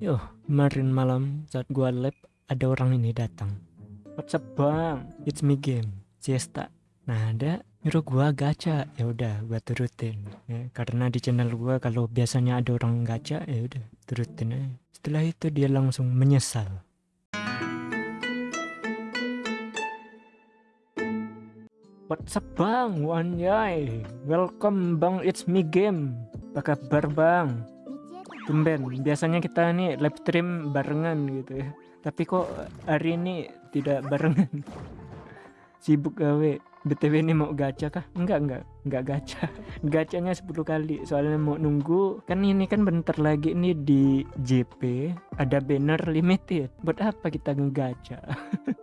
Yo, kemarin malam saat gua lab ada orang ini datang. What's up bang? It's me game. Siesta. Nah ada nyuruh gua gacha. Ya udah, gua turutin. Ya, karena di channel gua kalau biasanya ada orang gacha, ya udah turutin aja. Setelah itu dia langsung menyesal. What's up bang? Wanyai. Welcome bang, it's me game. Apa kabar bang? Tumben, biasanya kita nih live stream barengan gitu ya. Tapi kok hari ini tidak barengan. Sibuk gawe. BTW ini mau gacha kah? Enggak, enggak. Enggak gacha. Gacanya 10 kali. Soalnya mau nunggu. Kan ini kan bentar lagi nih di JP ada banner limited. Buat apa kita ngegacha?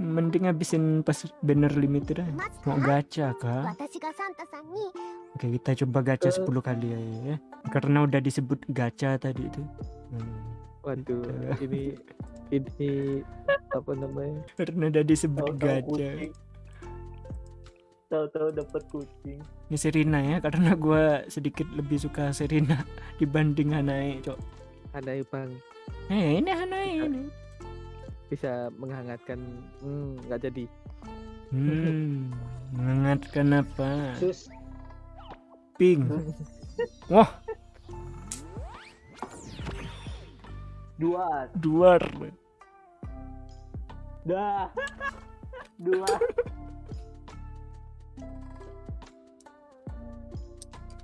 Mending habisin pas banner limited aja. Mau gacha kah? Oke, kita coba gacha eh. 10 kali ya, ya. Karena udah disebut gacha tadi itu. Hmm. Waduh, gitu. ini ini apa namanya? Karena udah disebut Tau -tau gacha. Tahu-tahu dapat kucing. Ini Serina ya, karena gue sedikit lebih suka Serina dibanding Hanae, cok. Hanae bang. Eh, ini Hanae ini bisa menghangatkan. Hmm, nggak jadi. Hmm, menghangatkan apa? Sus. Pink. Wah, Dua. duar. Dah. Dua.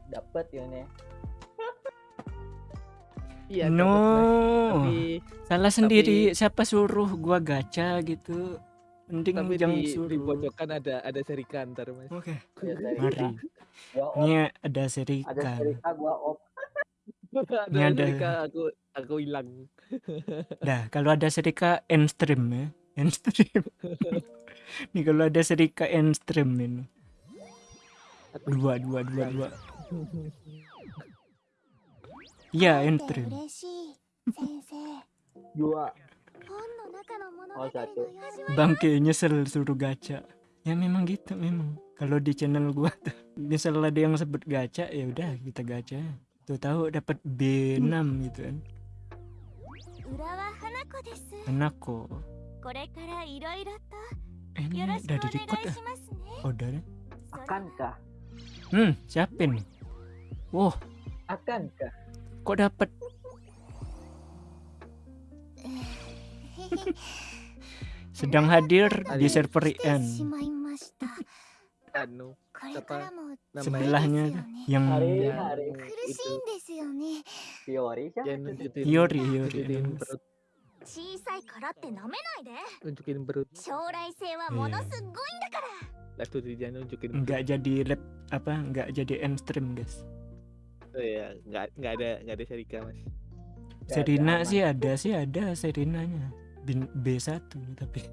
Dapat ya nih. Iya. no. Tapi salah sendiri. Siapa suruh gua gacha gitu? Mending tapi jangan di, suruh. di pojokan ada ada seri kantor mas. Oke, Ya, dari mari. Ini ada seri ada kan. cerita gua op. ada Ini ada- Serika aku aku hilang. Dah, kalau ada serika end stream ya. End stream. Nih kalau ada serika end stream ini. Dua, dua, dua, dua. Ya, interim. Dua. Oh, satu. Bangke nyesel suruh gacha. Ya memang gitu memang. Kalau di channel gua tuh misal ada yang sebut gacha ya udah kita gacha. Tuh tahu dapat B6 gitu kan. Hanako. Eh, ini udah di record ya? Oh, udah ya? Akankah? Hmm, siapin. Wow. Akankah? Kok dapet? Sedang hadir di server IN. Sebelahnya yang hari, iya. itu. Yori, Yori, Tunjukin perut. Enggak jadi rap apa? Enggak jadi end stream, guys oh ya nggak nggak ada nggak ada Serika mas. Serina sih ada sih ada Serinanya Bin- B1 tapi